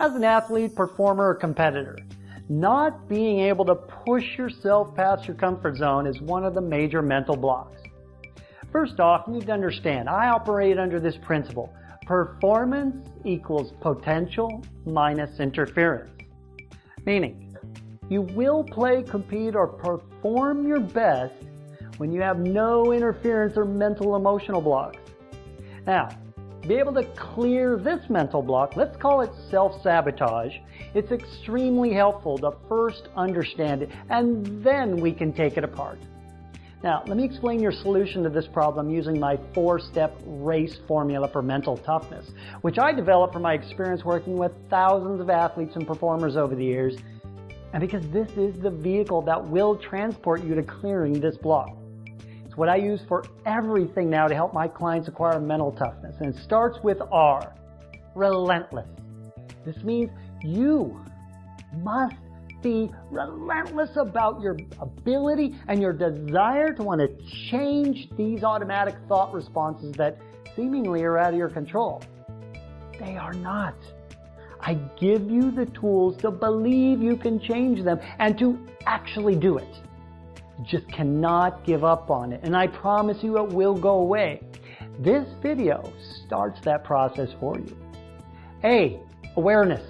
As an athlete, performer, or competitor, not being able to push yourself past your comfort zone is one of the major mental blocks. First off, you need to understand, I operate under this principle. Performance equals potential minus interference. Meaning, you will play, compete, or perform your best when you have no interference or mental emotional blocks. Now, be able to clear this mental block, let's call it self-sabotage, it's extremely helpful to first understand it and then we can take it apart. Now, let me explain your solution to this problem using my four-step race formula for mental toughness, which I developed from my experience working with thousands of athletes and performers over the years, and because this is the vehicle that will transport you to clearing this block what I use for everything now to help my clients acquire mental toughness. And it starts with R, relentless. This means you must be relentless about your ability and your desire to want to change these automatic thought responses that seemingly are out of your control. They are not. I give you the tools to believe you can change them and to actually do it. Just cannot give up on it. And I promise you it will go away. This video starts that process for you. A, awareness.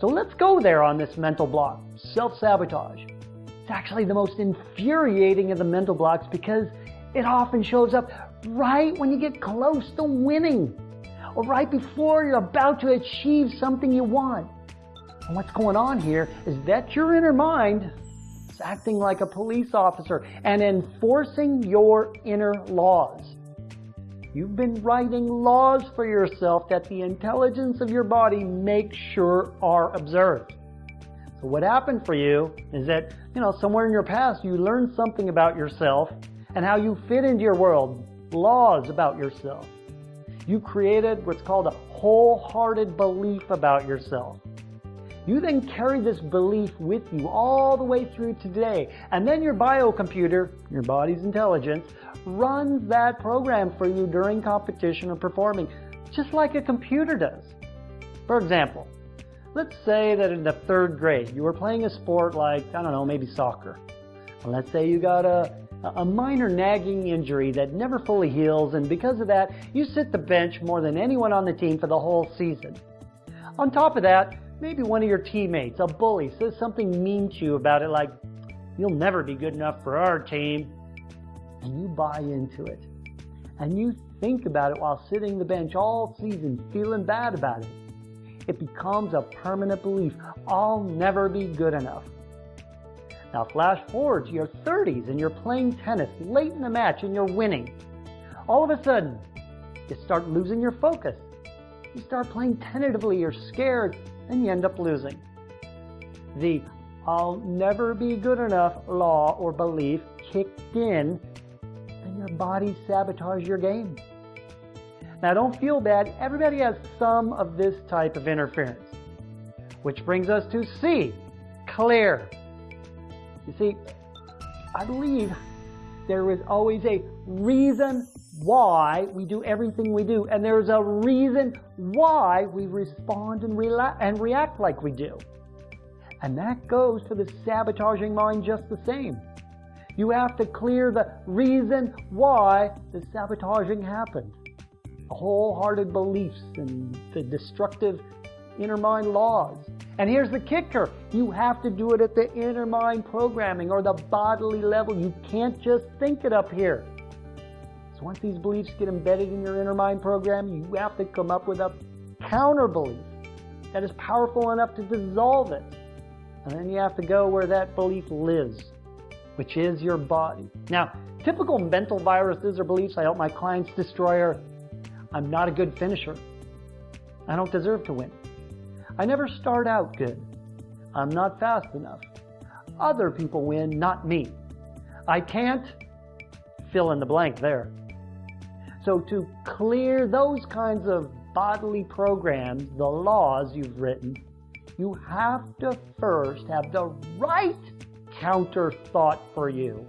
So let's go there on this mental block, self-sabotage. It's actually the most infuriating of the mental blocks because it often shows up right when you get close to winning or right before you're about to achieve something you want. And what's going on here is that your inner mind acting like a police officer, and enforcing your inner laws. You've been writing laws for yourself that the intelligence of your body makes sure are observed. So what happened for you is that, you know, somewhere in your past you learned something about yourself and how you fit into your world, laws about yourself. You created what's called a wholehearted belief about yourself. You then carry this belief with you all the way through today. And then your biocomputer, your body's intelligence, runs that program for you during competition or performing, just like a computer does. For example, let's say that in the third grade you were playing a sport like, I don't know, maybe soccer. And let's say you got a, a minor nagging injury that never fully heals, and because of that, you sit the bench more than anyone on the team for the whole season. On top of that, Maybe one of your teammates, a bully, says something mean to you about it like, you'll never be good enough for our team. And you buy into it. And you think about it while sitting the bench all season feeling bad about it. It becomes a permanent belief. I'll never be good enough. Now flash forward to your 30s and you're playing tennis late in the match and you're winning. All of a sudden, you start losing your focus. You start playing tentatively, you're scared, and you end up losing. The I'll never be good enough law or belief kicked in, and your body sabotages your game. Now don't feel bad, everybody has some of this type of interference. Which brings us to C, clear. You see, I believe there is always a reason why we do everything we do, and there's a reason why we respond and, and react like we do. And that goes for the sabotaging mind just the same. You have to clear the reason why the sabotaging happened. Wholehearted beliefs and the destructive inner mind laws. And here's the kicker. You have to do it at the inner mind programming or the bodily level. You can't just think it up here. So once these beliefs get embedded in your inner mind program, you have to come up with a counter belief that is powerful enough to dissolve it. And then you have to go where that belief lives, which is your body. Now, typical mental viruses or beliefs I help my clients destroy are I'm not a good finisher. I don't deserve to win. I never start out good. I'm not fast enough. Other people win, not me. I can't fill in the blank there. So to clear those kinds of bodily programs, the laws you've written, you have to first have the right counter thought for you.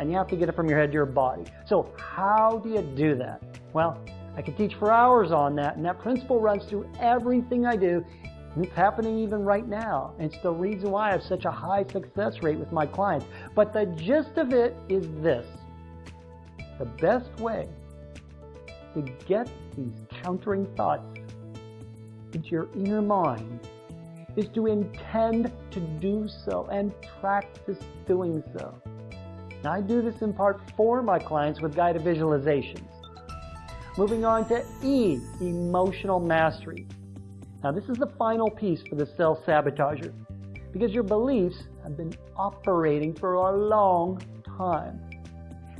And you have to get it from your head to your body. So how do you do that? Well, I could teach for hours on that, and that principle runs through everything I do, it's happening even right now. It's the reason why I have such a high success rate with my clients. But the gist of it is this. The best way to get these countering thoughts into your inner mind is to intend to do so and practice doing so. Now, I do this in part for my clients with guided visualizations. Moving on to E, emotional mastery. Now, this is the final piece for the self-sabotager because your beliefs have been operating for a long time.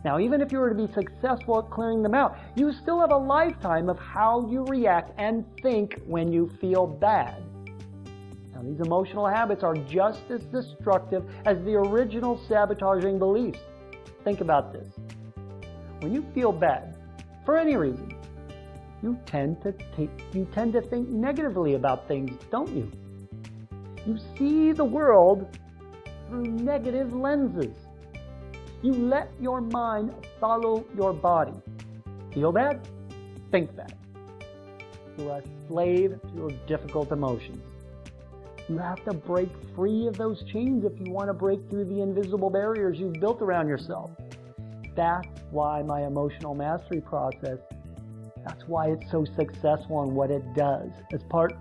Now, even if you were to be successful at clearing them out, you still have a lifetime of how you react and think when you feel bad. Now, these emotional habits are just as destructive as the original sabotaging beliefs. Think about this. When you feel bad, for any reason, you tend to take, you tend to think negatively about things, don't you? You see the world through negative lenses. You let your mind follow your body. Feel bad? Think bad. You're a slave to your difficult emotions. You have to break free of those chains if you want to break through the invisible barriers you've built around yourself. That's why my emotional mastery process, that's why it's so successful in what it does as part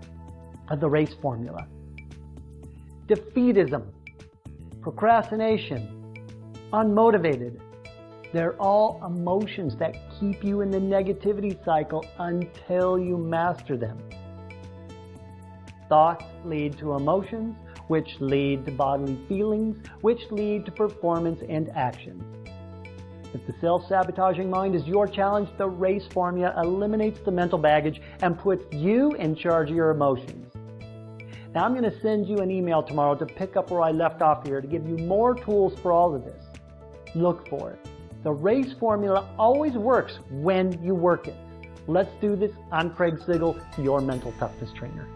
of the race formula. Defeatism, procrastination, unmotivated, they're all emotions that keep you in the negativity cycle until you master them. Thoughts lead to emotions, which lead to bodily feelings, which lead to performance and actions. If the self-sabotaging mind is your challenge, the RACE formula eliminates the mental baggage and puts you in charge of your emotions. Now I'm going to send you an email tomorrow to pick up where I left off here to give you more tools for all of this. Look for it. The RACE formula always works when you work it. Let's do this. I'm Craig Sigl, your mental toughness trainer.